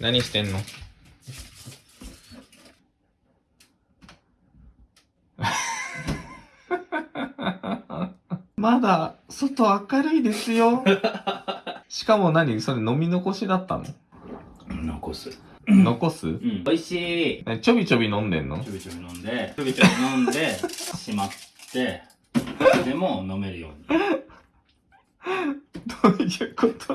何してんの？まだ外明るいですよ。しかも何？それ飲み残しだったの？残す。残す？うん。美味しい。ちょびちょび飲んでんの？ちょびちょび飲んで、ちょびちょび飲んで、しまって、でも飲めるように。どういうこと？